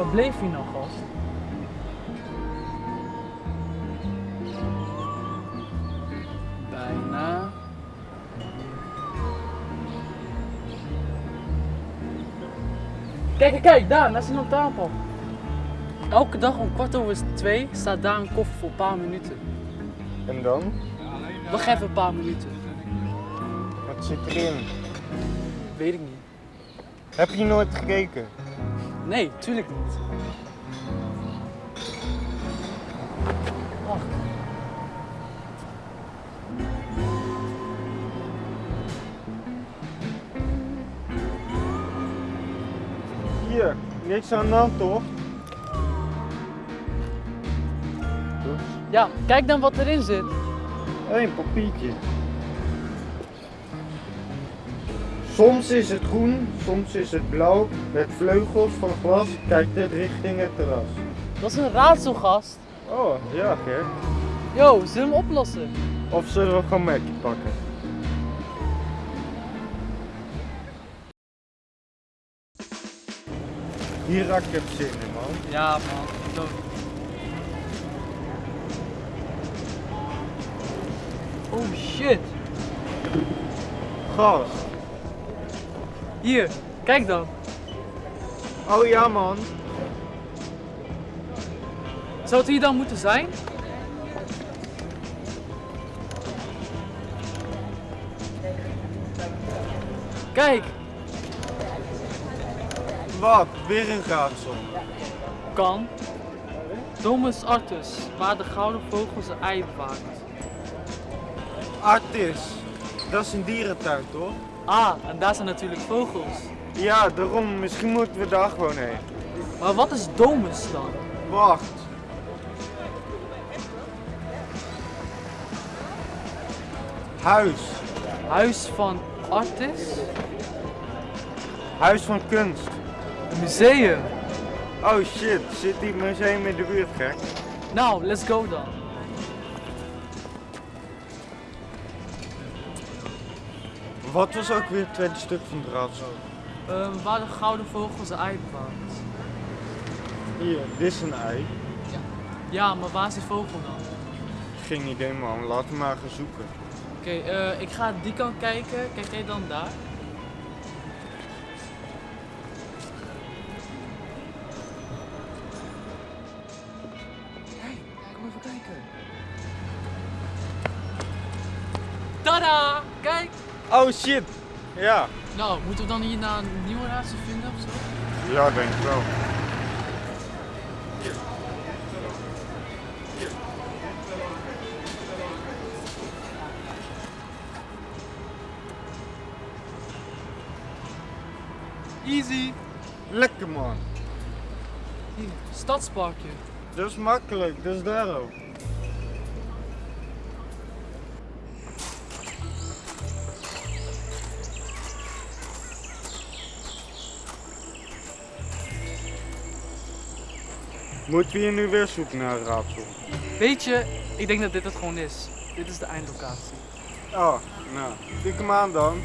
Waar bleef hij nou, gast? Bijna. Kijk, kijk, kijk, daar, naast zijn tafel. Elke dag om kwart over twee staat daar een koffer voor een paar minuten. En dan? Wacht even een paar minuten. Wat zit erin? Weet ik niet. Heb je nooit gekeken? Nee, tuurlijk niet. Wacht. Hier, niks aan de hand toch? Ja, kijk dan wat erin zit. Een papiertje. Soms is het groen, soms is het blauw. Met vleugels van glas kijkt het richting het terras. Dat is een raadselgast. Oh, ja Gert. Yo, zullen we hem oplossen? Of zullen we gewoon Mackie pakken? Hier raak ik heb zin in man. Ja, man. Zo. Oh shit. Gas. Hier, kijk dan. Oh ja man. Zou het hier dan moeten zijn? Kijk, Wat? Weer een raadsel. kan. Domus Artus, waar de gouden vogel zijn ei bewaakt. Artis. Dat is een dierentuin toch? Ah, en daar zijn natuurlijk vogels. Ja, daarom. Misschien moeten we daar gewoon heen. Maar wat is Domus dan? Wacht. Huis. Huis van Artis? Huis van kunst. Een museum. Oh shit, zit die museum in de buurt gek? Nou, let's go dan. Wat was ook weer het tweede stuk van het raadsel? Ehm, waar de gouden vogel zijn ei bewaakt. Hier, dit is een ei. Ja, maar waar is die vogel dan? Geen idee man, laten we maar gaan zoeken. Oké, eh, ik ga die kant kijken. Kijk jij dan daar? Hey, kom even kijken. Tada! Kijk! Oh shit! Ja. Nou, moeten we dan hier naar een nieuwe raadsel vinden of zo? Ja, denk ik wel. Easy! Lekker man. Hier, stadsparkje. Dat is makkelijk, dat is daar ook. Moeten we hier nu weer zoeken naar een raadsel? Weet je, ik denk dat dit het gewoon is. Dit is de eindlocatie. Oh, nou, tik hem aan dan.